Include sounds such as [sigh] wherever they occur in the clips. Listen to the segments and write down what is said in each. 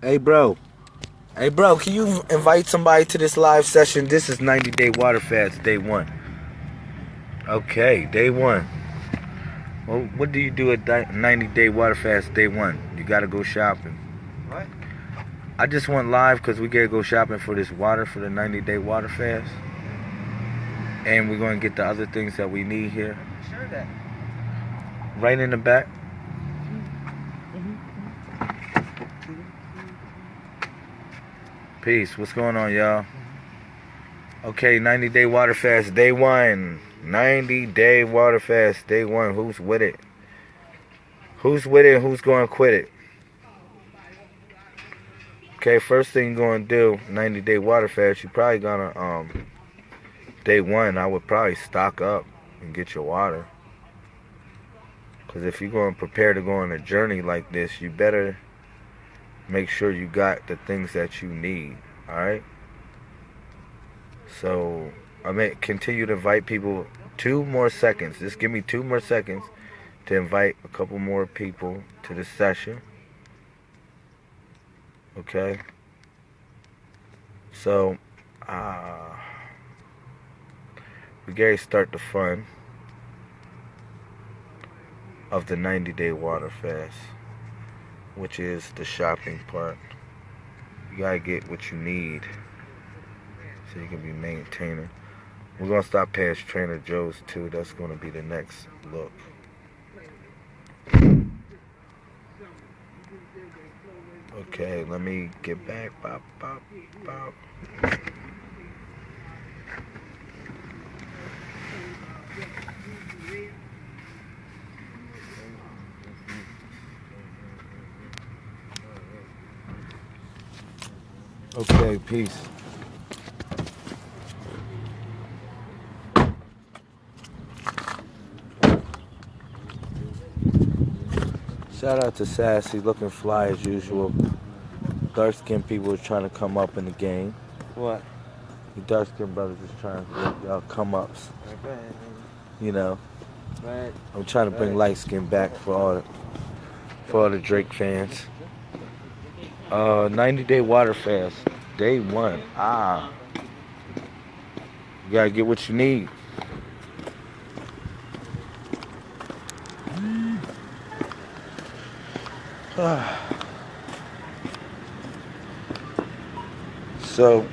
Hey, bro. Hey, bro, can you invite somebody to this live session? This is 90 Day Water Fast, day one. Okay, day one. Well, what do you do at 90 Day Water Fast, day one? You gotta go shopping. What? I just went live because we gotta go shopping for this water for the 90 Day Water Fast. And we're gonna get the other things that we need here. Sure that. Right in the back. Peace. What's going on, y'all? Okay, 90 day water fast, day one. 90 day water fast, day one. Who's with it? Who's with it who's going to quit it? Okay, first thing you're going to do, 90 day water fast, you're probably going to, um, day one, I would probably stock up and get your water. Because if you're going to prepare to go on a journey like this, you better make sure you got the things that you need. All right. So I may continue to invite people. Two more seconds. Just give me two more seconds to invite a couple more people to the session. Okay. So, uh, we gotta start the fun of the 90 day water fast which is the shopping part. You gotta get what you need so you can be maintaining. We're gonna stop past Trader Joe's too. That's gonna be the next look. Okay, let me get back. Bop, bop, bop. Okay, peace. Shout out to Sassy, looking fly as usual. Dark skinned people are trying to come up in the game. What? The dark skinned brothers is trying to get y'all come ups. You know. Right. I'm trying to bring light skin back for all the, for all the Drake fans. Uh, 90 day water fast, day one. Ah, you gotta get what you need. [sighs] so,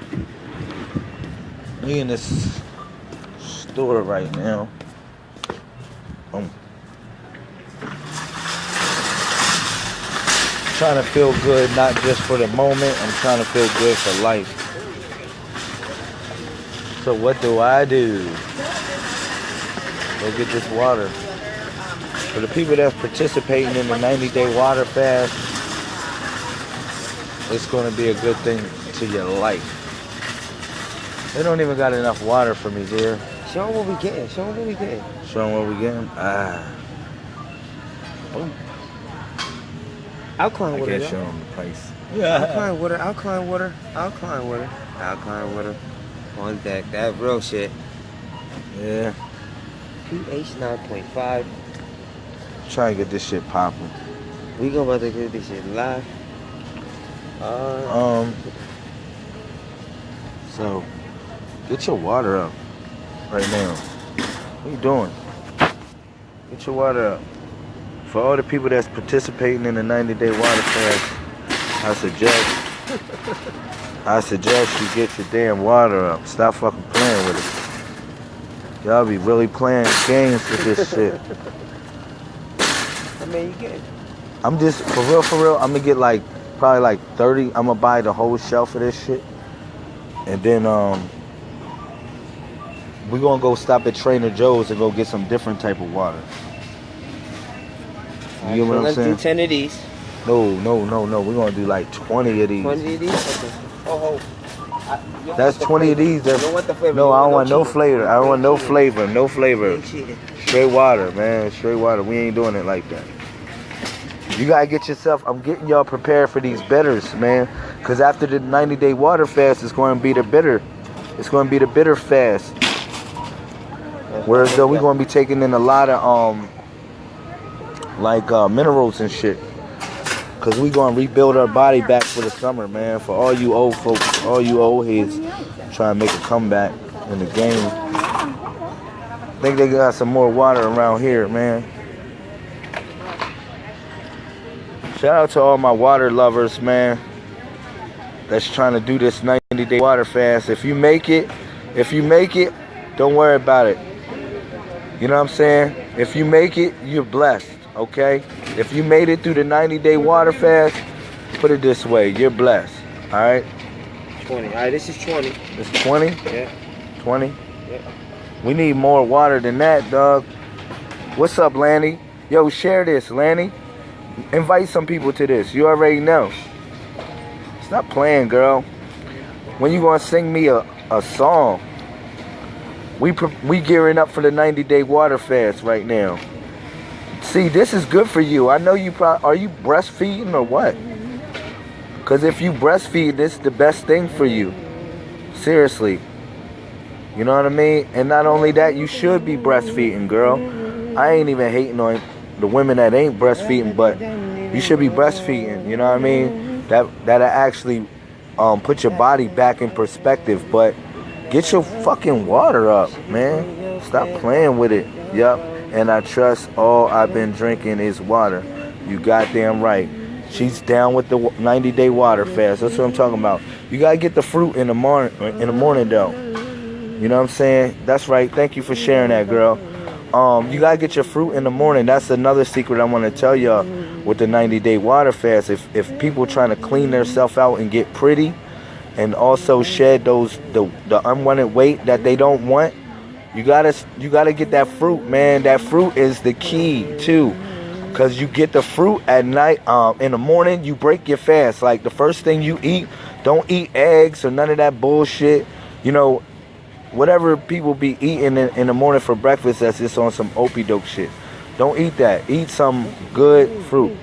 we in this store right now. Um, trying to feel good, not just for the moment. I'm trying to feel good for life. So what do I do? Go get this water. For the people that's participating in the 90 day water fast, it's going to be a good thing to your life. They don't even got enough water for me, dear. Show them what we getting. Show them what we getting. Show them what we getting. Ah. Boom. Alkaline I water. can't y'all. show them the price. Alkaline water. Alkaline water. Alkaline water. Alkaline water. On deck. That real shit. Yeah. pH 9.5. Try and get this shit popping. We gonna about to get this shit live. Uh, Um. So, get your water up right now. What you doing? Get your water up. For all the people that's participating in the 90 day water fast, I suggest I suggest you get your damn water up. Stop fucking playing with it. Y'all be really playing games with this shit. I mean, you get I'm just for real, for real. I'm gonna get like probably like 30. I'm gonna buy the whole shelf of this shit, and then um, we gonna go stop at Trader Joe's and go get some different type of water. You get what I'm let's saying? do 10 of these. No, no, no, no. We're gonna do like 20 of these. 20 of these? Okay. Oh, oh. I- That's want the 20 of these. That's, You don't want the flavor. no, You I don't want no cheating. flavor. I don't want no flavor. No flavor. Straight water, man. Straight water. We ain't doing it like that. You gotta get yourself. I'm getting y'all prepared for these bitters, man. Cause after the 90 day water fast, it's going to be the bitter. It's going to be the bitter fast. Whereas though we're going to be taking in a lot of um, like uh, minerals and shit. Cause we gonna rebuild our body back for the summer, man. For all you old folks, all you old heads trying to make a comeback in the game. I think they got some more water around here, man. Shout out to all my water lovers, man. That's trying to do this 90 day water fast. If you make it, if you make it, don't worry about it. You know what I'm saying? If you make it, you're blessed, okay? If you made it through the 90 day water fast, put it this way, you're blessed. All right? 20. All right, this is 20. It's 20? Yeah. 20? Yeah. We need more water than that, dog. What's up, Lanny? Yo, share this, Lanny. Invite some people to this. You already know. Stop playing, girl. When you gonna sing me a, a song? We we gearing up for the 90 day water fast right now. See, this is good for you. I know you probably are you breastfeeding or what? Cause if you breastfeed, this is the best thing for you. Seriously. You know what I mean? And not only that, you should be breastfeeding, girl. I ain't even hating on the women that ain't breastfeeding, but you should be breastfeeding. You know what I mean? That that'll actually um, put your body back in perspective. But get your fucking water up, man. Stop playing with it. Yup. And I trust all I've been drinking is water. You goddamn right. She's down with the 90 day water fast. That's what I'm talking about. You gotta get the fruit in the morning. In the morning, though. You know what I'm saying? That's right. Thank you for sharing that, girl. Um, you gotta get your fruit in the morning. That's another secret I want to tell y'all with the 90 day water fast. If if people trying to clean themselves out and get pretty, and also shed those the the unwanted weight that they don't want, you gotta you gotta get that fruit, man. That fruit is the key too, cause you get the fruit at night. Um, in the morning you break your fast. Like the first thing you eat, don't eat eggs or none of that bullshit. You know, whatever people be eating in, in the morning for breakfast that's just on some opie dope shit. Don't eat that. Eat some good fruit.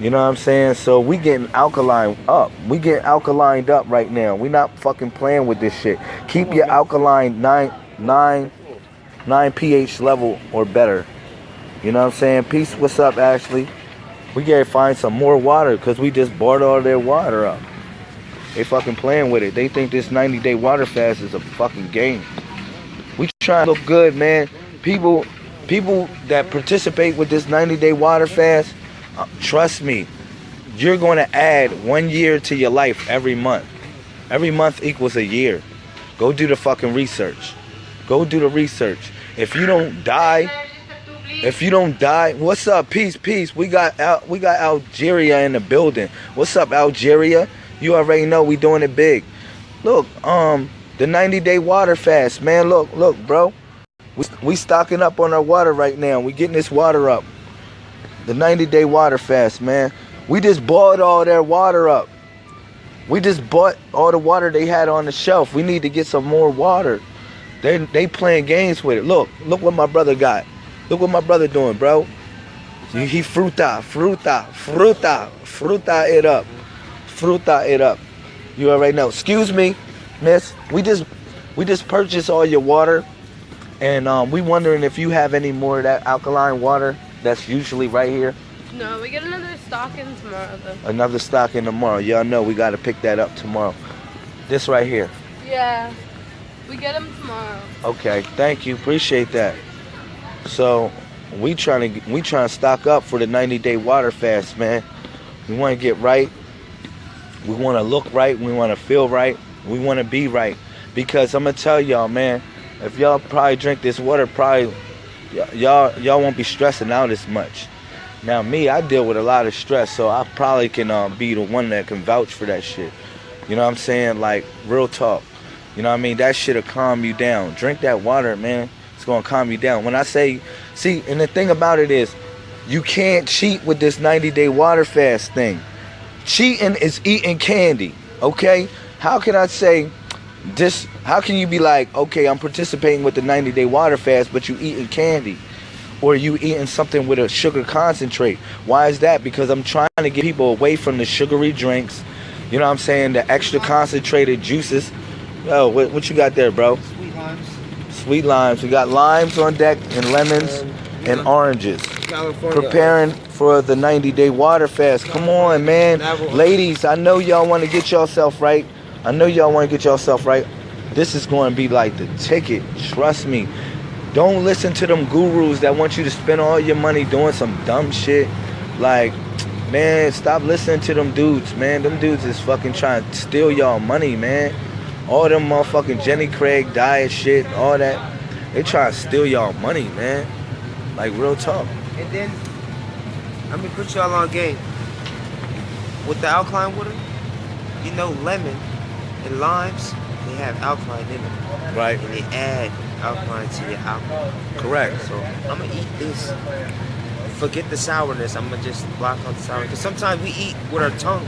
You know what I'm saying? So we getting alkaline up. We getting alkalined up right now. We not fucking playing with this shit. Keep your alkaline nine nine nine pH level or better. You know what I'm saying? Peace. What's up, Ashley? We gotta find some more water because we just bought all their water up. They fucking playing with it. They think this 90 day water fast is a fucking game. We trying to look good, man. People, people that participate with this 90 day water fast, trust me, you're going to add one year to your life every month. Every month equals a year. Go do the fucking research. Go do the research. If you don't die, if you don't die, what's up? Peace, peace. We got we got Algeria in the building. What's up, Algeria? You already know we doing it big. Look, um, the 90 day water fast, man. Look, look, bro. We, we stocking up on our water right now. We getting this water up. The 90 day water fast, man. We just bought all their water up. We just bought all the water they had on the shelf. We need to get some more water. They they playing games with it. Look, look what my brother got. Look what my brother doing, bro. He fruta, fruta, fruta, fruta it up fruta it up. You already know. Excuse me, miss. We just we just purchased all your water. And um, we wondering if you have any more of that alkaline water that's usually right here. No, we get another stock in tomorrow though. Another stock in tomorrow. Y'all know we got to pick that up tomorrow. This right here. Yeah. We get them tomorrow. Okay, thank you. Appreciate that. So, we trying to we trying to stock up for the 90 day water fast, man. We want to get right we want to look right. We want to feel right. We want to be right. Because I'm gonna tell y'all, man, if y'all probably drink this water, probably y'all y'all won't be stressing out as much. Now me, I deal with a lot of stress, so I probably can um, be the one that can vouch for that shit. You know what I'm saying? Like real talk. You know what I mean? That shit'll calm you down. Drink that water, man. It's gonna calm you down. When I say, see, and the thing about it is, you can't cheat with this 90 day water fast thing. Cheating is eating candy, okay? How can I say this? How can you be like, okay, I'm participating with the 90 day water fast, but you eating candy? Or you eating something with a sugar concentrate? Why is that? Because I'm trying to get people away from the sugary drinks. You know what I'm saying? The extra concentrated juices. Oh, what, what you got there, bro? Sweet limes. Sweet limes. We got limes on deck and lemons and oranges. California. preparing for the 90 day water fast. Come on, man. Ladies, I know y'all want to get yourself right. I know y'all want to get yourself right. This is going to be like the ticket. Trust me. Don't listen to them gurus that want you to spend all your money doing some dumb shit. Like, man, stop listening to them dudes, man. Them dudes is fucking trying to steal y'all money, man. All them motherfucking Jenny Craig diet shit, all that. They trying to steal y'all money, man. Like real talk. And then, let me put y'all on game. With the alkaline water, you know lemon and limes, they have alkaline in them. Right. And they add alkaline to your alcohol. Correct. So I'm gonna eat this. Forget the sourness. I'm gonna just block out the sourness. Because sometimes we eat with our tongue,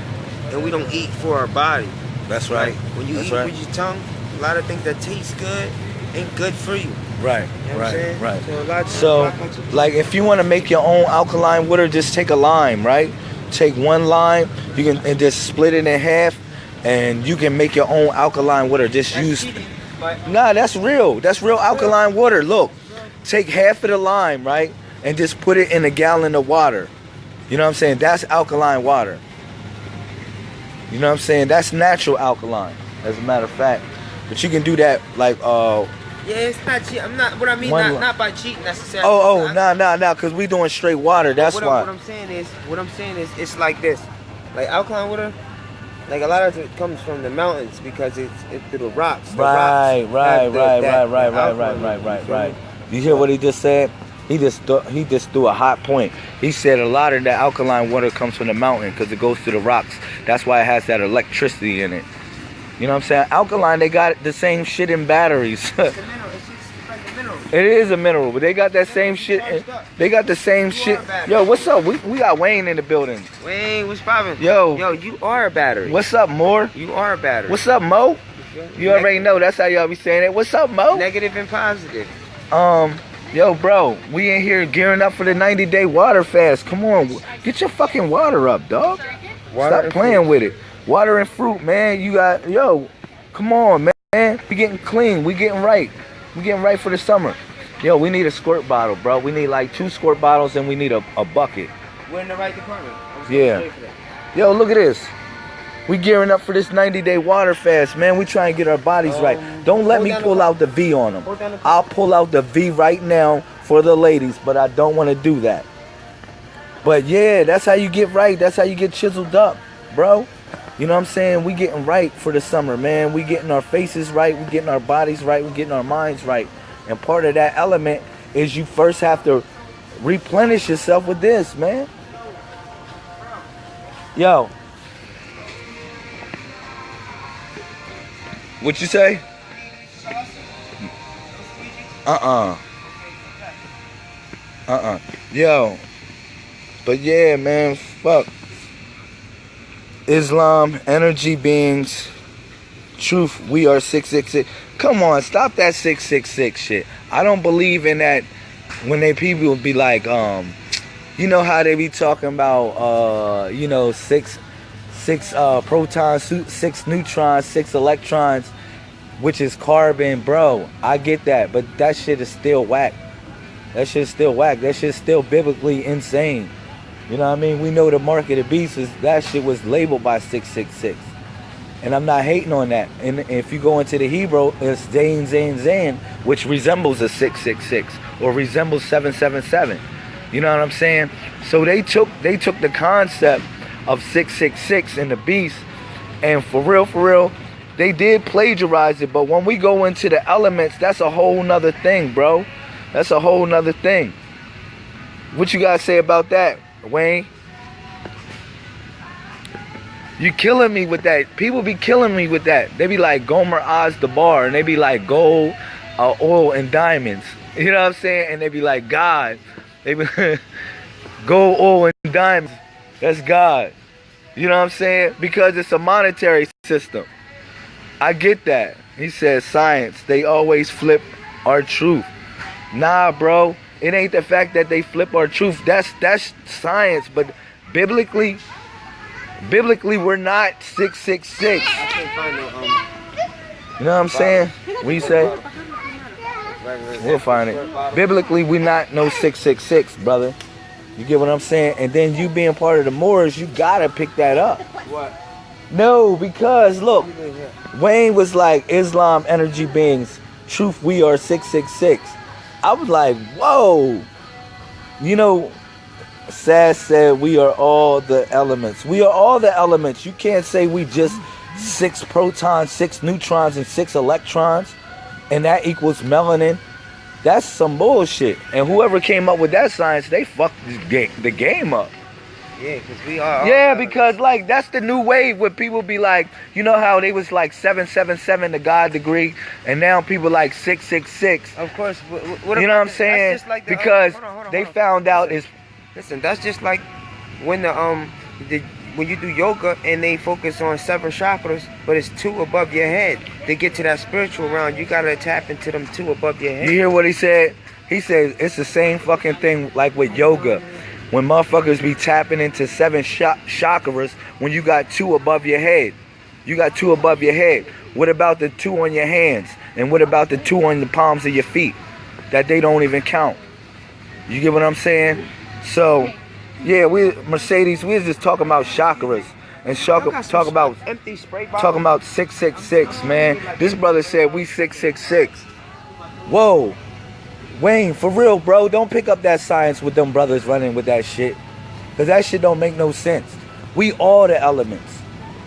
and we don't eat for our body. That's right. Like, when you That's eat right. with your tongue, a lot of things that taste good ain't good for you. Right. You know Right. Right. So, a lot So, block out your- like, if you want to make your own alkaline water, just take a lime, right? Take one lime, you can and just split it in half, and you can make your own alkaline water. Just That's use. cheating, Nah, that's real. That's real alkaline water. Look, take half of the lime, right, and just put it in a gallon of water. You know what I'm saying? That's alkaline water. You know what I'm saying? That's natural alkaline, as a matter of fact. But you can do that like uh yeah, it's not cheating. I'm not. What I mean, not, not by cheating necessarily. oh oh I- nah nah nah because we're doing straight water. That's what, why. I'm, what I'm saying is, what I'm saying is, it's like this, like alkaline water. Like a lot of it comes from the mountains because it's it's through the rocks. The Right, rocks right, the- right, that- right, right, that right, alkaline right, right, right, you right. You hear what he just said? He just th- he just threw a hot point. He said a lot of that alkaline water comes from the mountain because it goes through the rocks. That's why it has that electricity in it. You know what I'm saying? Alkaline, they got the same shit in batteries. [laughs] It's a mineral. It's just like a mineral. It is a mineral, but they got that same shit. In, they got the same shit. Yo, what's up? We, we got Wayne in the building. Wayne, what's poppin'? Yo. yo, you are a battery. What's up, Moore? You are a battery. What's up, Mo? You already know. That's how y'all be saying it. What's up, Mo? Negative and positive. Um, yo, bro, we in here gearing up for the 90 day water fast. Come on, get your fucking water up, dog. Stop and playing with it. Water and fruit, man. You got, yo, come on, man. We getting clean. We getting right. We getting right for the summer. Yo, we need a squirt bottle, bro. We need like two squirt bottles and we need a, a bucket. We're in the right department. Yeah. gonna say for that. Yo, look at this. We gearing up for this 90 day water fast, man. We trying to get our bodies right. Um, Don't let me pull out the V on them. The. I'll pull out the V right now for the ladies, but I don't want to do that. But yeah, that's how you get right. That's how you get chiseled up, bro. You know what I'm saying? We getting right for the summer, man. We getting our faces right. We getting our bodies right. We getting our minds right. And part of that element is you first have to replenish yourself with this, man. Yo. What you say? Uh-uh. Uh-uh. Yo. But yeah, man, fuck. Islam, energy beings, truth, we are 666. Come on, stop that 666 shit. I don't believe in that when they people be like, um, you know how they be talking about, uh, you know, six, six uh, protons, six neutrons, six electrons, which is carbon, bro. I get that, but that shit is still whack. That shit's still whack. That shit's still biblically insane. You know what I mean? We know the mark of the beast is that shit was labeled by 666. And I'm not hating on that. And if you go into the Hebrew, it's Zayn, Zayn, Zayn, which resembles a 666 or resembles 777. You know what I'm saying? So they took they took the concept of 666 and the beast, and for real, for real, they did plagiarize it. But when we go into the elements, that's a whole nother thing, bro. That's a whole nother thing. What you guys say about that, Wayne? You killing me with that. People be killing me with that. They be like Gomer Oz the bar, and they be like gold, uh, oil, and diamonds. You know what I'm saying? And they be like God. They be [laughs] gold, oil, and diamonds. That's God. You know what I'm saying? Because it's a monetary system. I get that. He says science. They always flip our truth. Nah, bro. It ain't the fact that they flip our truth. That's that's science. But biblically, biblically, we're not six six six. I can't find no. You know what I'm saying? What you say? We'll find it. Biblically, we're not no six six six, brother. You get what I'm saying? And then you being part of the Moors, you gotta pick that up. What? No, because look, Wayne was like Islam energy beings. Truth, we are 666. I was like, whoa. You know, Sass said we are all the elements. We are all the elements. You can't say we just six protons, six neutrons, and six electrons, and that equals melanin. That's some bullshit. And whoever came up with that science, they fucked the game, up. Yeah, because we are. Yeah, because like that's the new wave where people be like, you know how they was like seven seven seven the God degree, and now people like six six six. Of course. What, what You know what I'm saying? Like the, uh, because hold on, hold on, they found out is Listen, that's just like when the um the when you do yoga and they focus on seven chakras, but it's two above your head. To get to that spiritual realm, you gotta tap into them two above your head. You hear what he said? He said it's the same fucking thing like with yoga. When motherfuckers be tapping into seven cha- chakras when you got two above your head. You got two above your head. What about the two on your hands? And what about the two on the palms of your feet? That they don't even count. You get what I'm saying? So, yeah, we Mercedes, we was just talking about chakras and talk, about empty spray bottles. talking about 666, man. This brother said we 666. Whoa. Wayne, for real, bro, don't pick up that science with them brothers running with that shit. Cause that shit don't make no sense. We all the elements.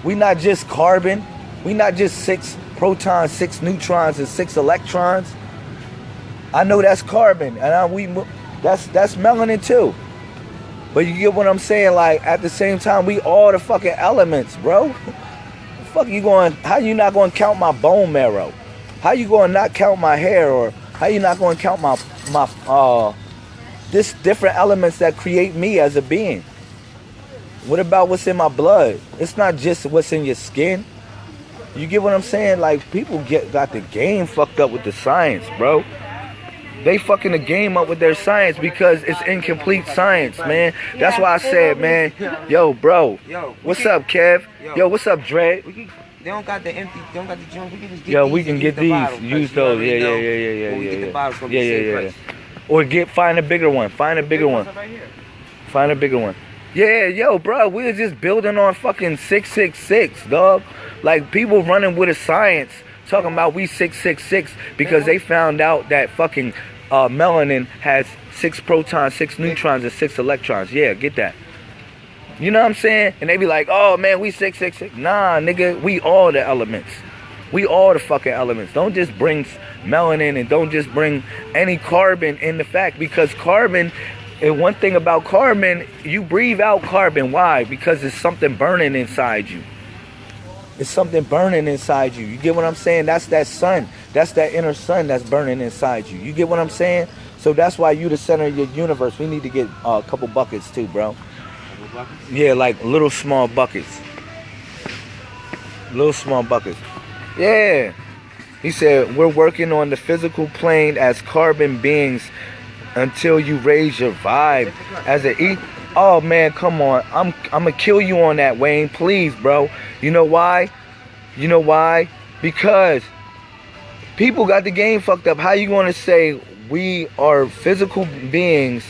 We not just carbon. We not just six protons, six neutrons, and six electrons. I know that's carbon, and I, we that's that's melanin too. But you get what I'm saying? Like at the same time, we all the fucking elements, bro. The [laughs] fuck you going? How you not going to count my bone marrow? How you going to not count my hair, or how you not going to count my my uh this different elements that create me as a being? What about what's in my blood? It's not just what's in your skin. You get what I'm saying? Like people get got the game fucked up with the science, bro. They fucking the game up with their science because it's incomplete science, man. That's why I said, man, yo, bro, Yo, what's up, Kev? Yo, what's up, Dre? They don't got the empty. They don't got the junk. We can just get these we can get use the Use because you already those. Yeah, yeah, yeah, yeah, yeah, yeah. get the yeah. bottle, it's Yeah, yeah, same yeah, price. yeah. Or get find a bigger one. Find a bigger one. Right here. Find a bigger one. Yeah, yo, bro, we was just building on fucking 666, dog. Like people running with a science talking about we 666 because they found out that fucking uh, melanin has six protons, six neutrons, and six electrons. Yeah, get that. You know what I'm saying? And they be like, oh man, we 666. Nah, nigga, we all the elements. We all the fucking elements. Don't just bring melanin and don't just bring any carbon in the fact because carbon and one thing about carbon, you breathe out carbon. Why? Because it's something burning inside you. It's something burning inside you. You get what I'm saying? That's that sun. That's that inner sun that's burning inside you. You get what I'm saying? So that's why you the center of your universe. We need to get uh, a couple buckets too, bro. Yeah, like little small buckets. Little small buckets. Yeah. He said, We're working on the physical plane as carbon beings until you raise your vibe as an e Oh man, come on. I'm I'm gonna kill you on that, Wayne. Please, bro. You know why? You know why? Because people got the game fucked up. How you gonna say we are physical beings,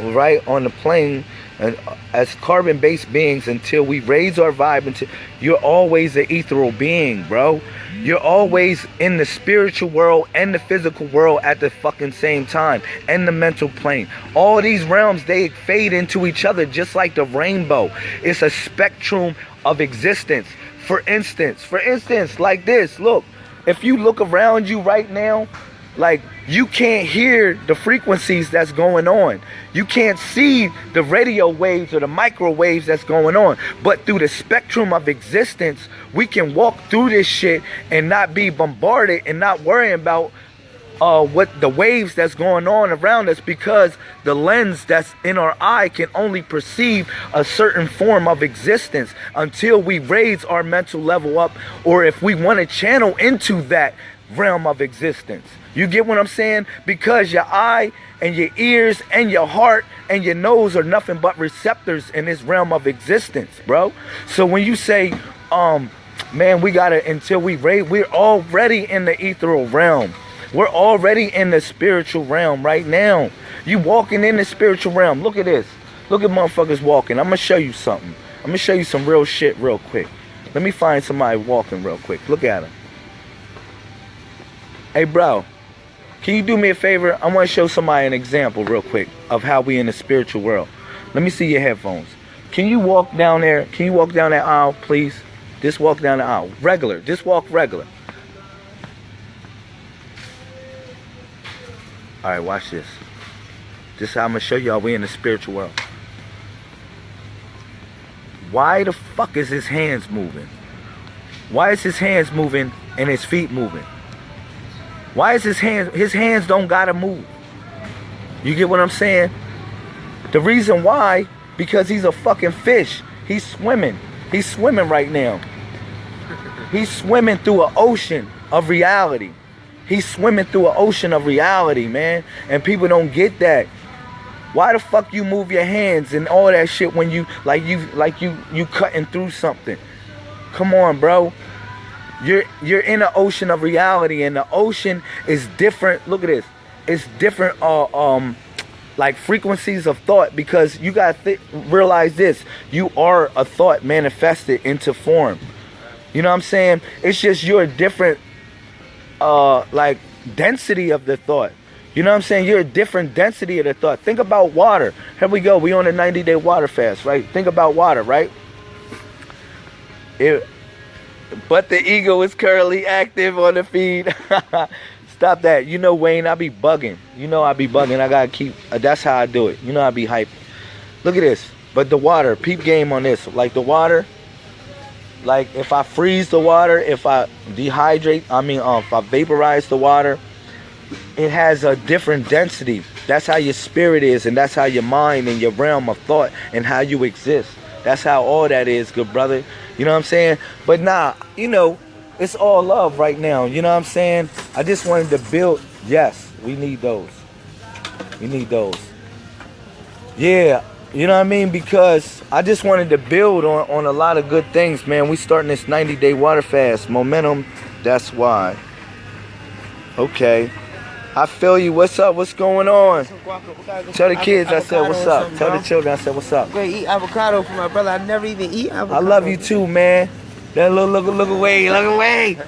right, on the plane and as carbon-based beings until we raise our vibe until you're always an ethereal being, bro. You're always in the spiritual world and the physical world at the fucking same time, and the mental plane. All these realms they fade into each other just like the rainbow. It's a spectrum of existence. For instance, for instance, like this, look, if you look around you right now, like you can't hear the frequencies that's going on. You can't see the radio waves or the microwaves that's going on. But through the spectrum of existence, we can walk through this shit and not be bombarded and not worrying about uh, what the waves that's going on around us because the lens that's in our eye can only perceive a certain form of existence until we raise our mental level up or if we want to channel into that realm of existence. You get what I'm saying? Because your eye and your ears and your heart and your nose are nothing but receptors in this realm of existence, bro. So when you say, um, man, we gotta until we raise, we're already in the ethereal realm. We're already in the spiritual realm right now. You walking in the spiritual realm. Look at this. Look at motherfuckers walking. I'm gonna show you something. I'm gonna show you some real shit real quick. Let me find somebody walking real quick. Look at him. Hey, bro. Can you do me a favor? I want to show somebody an example real quick of how we in the spiritual world. Let me see your headphones. Can you walk down there? Can you walk down that aisle, please? Just walk down the aisle. Regular. Just walk regular. All right, watch this. This how I'm gonna show y'all we in the spiritual world. Why the fuck is his hands moving? Why is his hands moving and his feet moving? Why is his hands his hands don't gotta move? You get what I'm saying? The reason why, because he's a fucking fish. He's swimming. He's swimming right now. He's swimming through an ocean of reality. He's swimming through an ocean of reality, man. And people don't get that. Why the fuck you move your hands and all that shit when you like you like you you cutting through something? Come on, bro. You're you're in an ocean of reality, and the ocean is different. Look at this. It's different. Uh, um, like frequencies of thought because you got to th- realize this. You are a thought manifested into form. You know what i'm saying? It's just you're different uh like density of the thought. You know what i'm saying? You're a different density of the thought. Think about water. Here we go. We on a 90 day water fast right? Think about water right? It but the ego is currently active on the feed [laughs] Stop that. You know, Wayne, I be bugging. You know I be bugging. I gotta keep, uh, that's how I do it. You know I be hype. Look at this. But the water, peep game on this. Like the water, like if I freeze the water, if I dehydrate, I mean, um, if I vaporize the water, it has a different density. That's how your spirit is, and that's how your mind and your realm of thought and how you exist. That's how all that is, good brother. You know what I'm saying? But nah, you know, it's all love right now. You know what I'm saying? I just wanted to build. Yes, we need those. We need those. Yeah, you know what I mean? Because I just wanted to build on, on a lot of good things, man. We starting this 90 day water fast. Momentum, that's why. Okay. I feel you. What's up? What's going on? Tell the kids I said what's up. Tell the children I said what's up. Great, eat avocado for my brother. I never even eat avocado. I love you too, man. That look, look, look away, look away.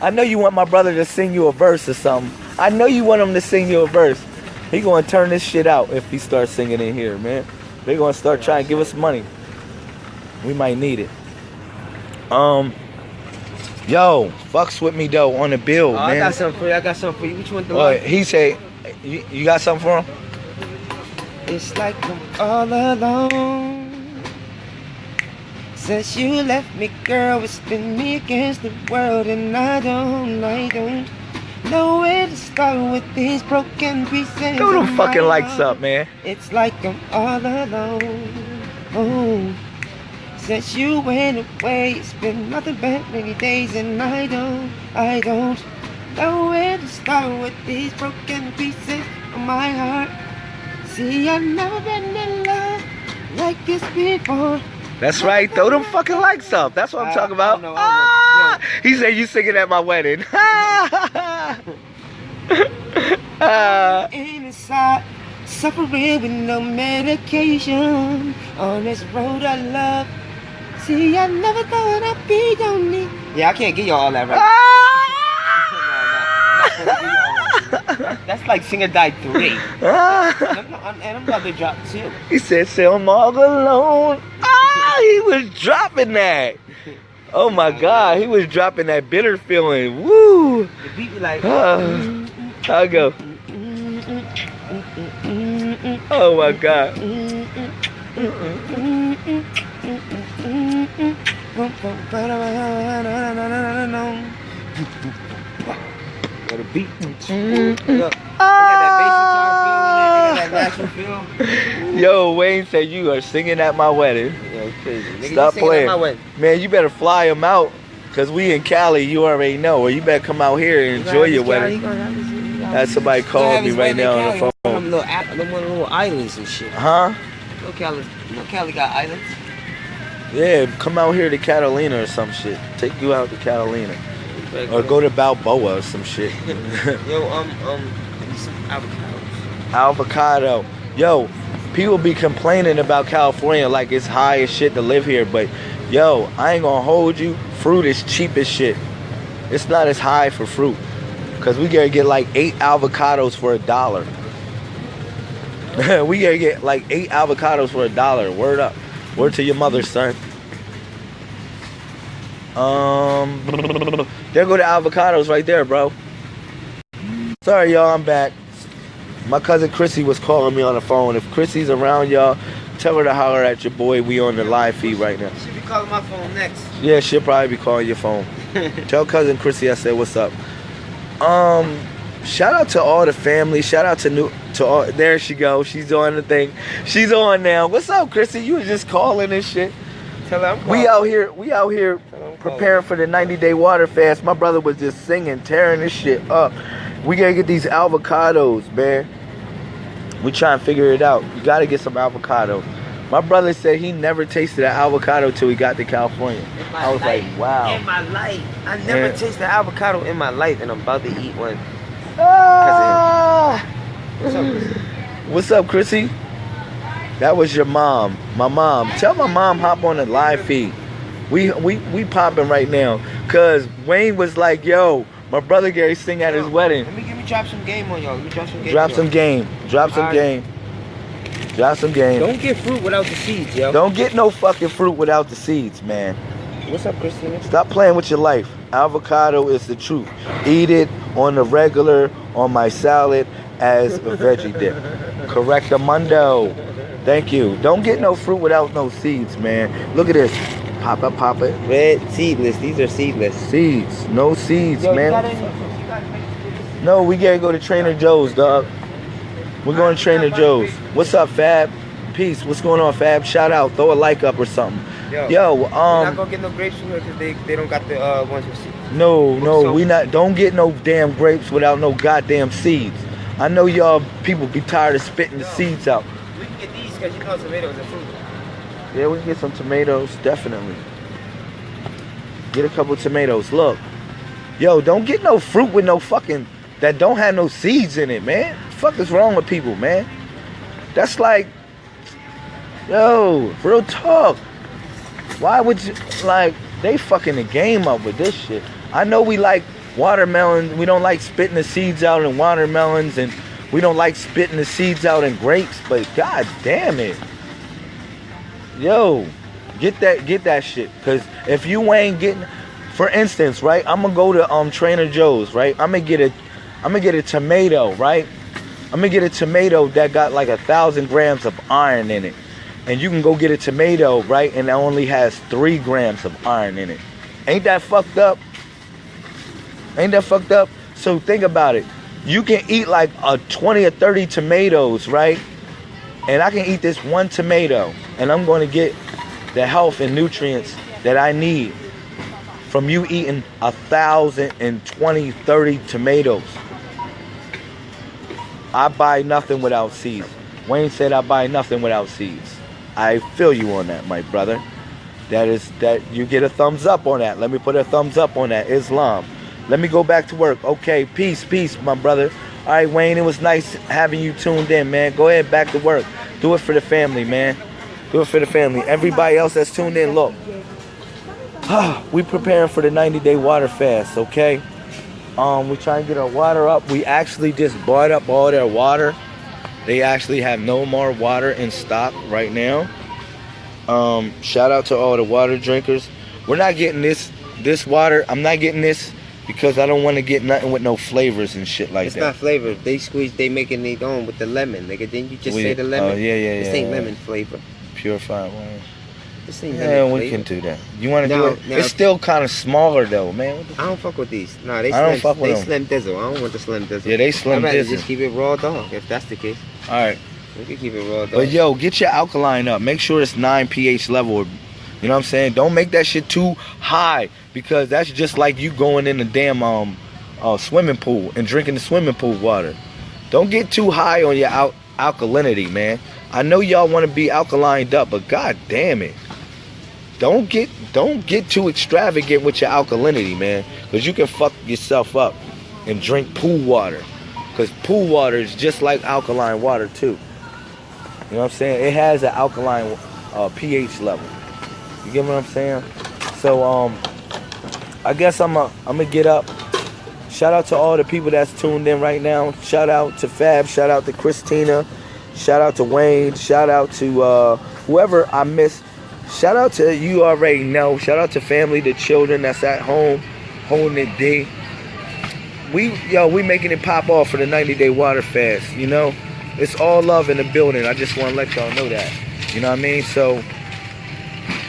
I know you want my brother to sing you a verse or something. I know you want him to sing you a verse. He gonna turn this shit out if he starts singing in here, man. They gonna start trying to give us money. We might need it. Um, yo, fucks with me though on the bill, Oh, man. I got something for you. I got something for you. Which one the Uh, he said, you, you got something for him? It's like I'm all alone. Since you left me, girl, it's been me against the world, and I don't, I don't know where to start with these broken pieces. Go of them fucking likes up, man. It's like I'm all alone. Oh, since you went away, it's been nothing but many days, and I don't, I don't know where to start with these broken pieces of my heart. See, I've never been in love like this before. That's right. Throw them fucking likes up. That's what I'm I- talking I about. don't know, I Ah! He said you singing at my wedding. [laughs] And inside, suffering with no medication on this road of love. See, I never thought I'd be lonely. Yeah, I can't get y'all all that right. Ah! [laughs] That's like Singer Died 3. Ah! I'm not- and I'm about to drop 2. He said, "Say I'm all alone." Ah, he was dropping that. Oh my [laughs] God, he was dropping that bitter feeling. Woo! The beat be like. Ah. I'll go. Oh my God. [laughs] Got a beat. Mm-hmm. Look, they got that bass guitar feel in there. They got that natural feel. [laughs] Yo, Wayne said you are singing at my wedding. Yeah, crazy. Nigga, Stop playing. Man, you better fly him out. Cause we in Cali, you already know. Or you better come out here and enjoy your wedding. Had somebody call me right now on the phone. them little, of little islands and shit. Huh? No Cali, no Cali got islands. Yeah, come out here to Catalina or some shit. Take you out to Catalina. Or go to Balboa or some shit. [laughs] Yo, um, um, some avocados. Avocado. Yo, people be complaining about California like it's high as shit to live here, but yo, I ain't gonna hold you. Fruit is cheap as shit. It's not as high for fruit. Cause we gotta get like eight avocados for a dollar. [laughs] we gotta get like eight avocados for a dollar. Word up. Word to your mother, son. Um, there go the avocados right there, bro. Sorry, y'all, I'm back. My cousin Chrissy was calling me on the phone. If Chrissy's around, y'all, tell her to holler at your boy. We on the live feed right now. She'll be calling my phone next. Yeah, she'll probably be calling your phone. [laughs] tell cousin Chrissy I said what's up. Um, shout out to all the family. Shout out to new to all. There she go. She's doing the thing. She's on now. What's up, Chrissy? You was just calling and shit. Tell her I'm We out here. We out here preparing for the 90 day water fast. My brother was just singing, tearing this shit up. We gotta get these avocados, man. We trying to figure it out. You gotta get some avocado. My brother said he never tasted an avocado till he got to California. In my I was life, like, wow. In my life. I never Yeah. tasted avocado in my life, and I'm about to eat one. Ah! What's up? What's up, Chrissy? That was your mom. My mom. Tell my mom hop on the live feed. We we we popping right now. Cause Wayne was like, yo, my brother Gary sing at his wedding. Let me give me drop some game on y'all. Let me drop some game. Drop some game. Drop some Alright. game. Drop some game. Don't get fruit without the seeds, yo. Don't get no fucking fruit without the seeds, man. What's up, Christina? Stop playing with your life. Avocado is the truth. Eat it on the regular, on my salad, as a veggie dip. Correctamundo. Thank you. Don't get no fruit without no seeds, man. Look at this. Pop it, pop it. Red seedless. These are seedless. Seeds. No seeds, Yo, man. got any fruit? You got any- No, we gotta go to Trainer Joe's, dog. We're going to Trainer Joe's. What's up, Fab? Peace. What's going on, Fab? Shout out. Throw a like up or something. Yo, Yo, We're not um, gonna get no grapes from here because they, they don't got the uh, ones with seeds. no, no, So- we not. Don't get no damn grapes without no goddamn seeds. I know y'all people be tired of spitting the seeds out. We can get these because you know tomatoes are fruit. Yeah, we can get some tomatoes, definitely. Get a couple tomatoes. Look, yo, don't get no fruit with no fucking that don't have no seeds in it, man. fuck is wrong with people, man? That's like, yo, real talk. Why would you like they fucking the game up with this shit? I know we like watermelons. We don't like spitting the seeds out in watermelons, and we don't like spitting the seeds out in grapes. But god damn it, yo, get that get that shit. Cause if you ain't getting, for instance, right, I'm gonna go to um Trainer Joe's, right. I'm gonna get a, I'm gonna get a tomato, right. I'm gonna get a tomato that got like a thousand grams of iron in it. And you can go get a tomato, right, and it only has three grams of iron in it. Ain't that fucked up? Ain't that fucked up? So think about it. You can eat like a 20 or 30 tomatoes, right? And I can eat this one tomato, and I'm going to get the health and nutrients that I need from you eating a thousand and 20, 30 tomatoes. I buy nothing without seeds. Wayne said I buy nothing without seeds. I feel you on that, my brother. That is that you get a thumbs up on that. Let me put a thumbs up on that. Islam. Let me go back to work. Okay, peace, peace, my brother. All right, Wayne, it was nice having you tuned in, man. Go ahead, back to work. Do it for the family, man. Do it for the family. Everybody else that's tuned in, look. [sighs] we preparing for the 90 day water fast, okay? Um, we trying to get our water up. We actually just bought up all their water. They actually have no more water in stock right now. Um, shout out to all the water drinkers. We're not getting this this water. I'm not getting this because I don't want to get nothing with no flavors and shit like It's that. It's not flavored. They squeeze. They making their own with the lemon. Nigga, didn't you just We- say the lemon? Oh yeah, yeah, yeah. This ain't yeah. lemon flavor. Purified water. This ain't Yeah, lemon we flavor. can do that. You want to do it? it's still kind of smaller though, man. I don't fuck with these. Nah, they I don't fuck with they them. slim dizzle. I don't want the slim dizzle. Yeah, they slim I'd dizzle. just keep it raw dog. If that's the case, All right. we can keep it raw dog. But yo, get your alkaline up. Make sure it's 9 pH level. You know what I'm saying? Don't make that shit too high because that's just like you going in the damn um uh, swimming pool and drinking the swimming pool water. Don't get too high on your al- alkalinity, man. I know y'all want to be alkalined up, but god damn it. Don't get don't get too extravagant with your alkalinity, man, cuz you can fuck yourself up and drink pool water. Cuz pool water is just like alkaline water too. You know what I'm saying? It has an alkaline uh, pH level. You get what I'm saying? So um, I guess I'm a, I'm gonna get up. Shout out to all the people that's tuned in right now. Shout out to Fab. Shout out to Christina. Shout out to Wayne. Shout out to uh, whoever I missed. Shout out to you already know. Shout out to family, the children that's at home holding it day. We yo, we making it pop off for the 90 day water fast. You know, it's all love in the building. I just want to let y'all know that. You know what I mean? So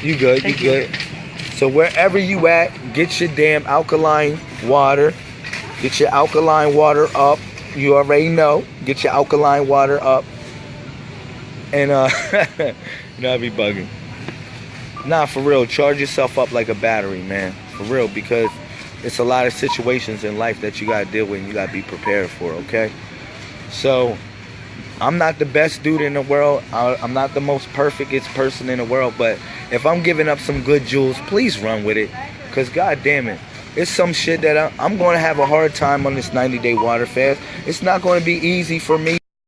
you good? Thank you you. good? So wherever you at, get your damn alkaline water. Get your alkaline water up. You already know. Get your alkaline water up. And uh [laughs] you know I be bugging. Nah, for real, charge yourself up like a battery, man. For real, because it's a lot of situations in life that you gotta deal with and you gotta be prepared for, okay? So I'm not the best dude in the world. I- I'm not the most perfectest person in the world, but if I'm giving up some good jewels, please run with it. Cause god damn it, it's some shit that I, I'm going to have a hard time on this 90 day water fast. It's not going to be easy for me.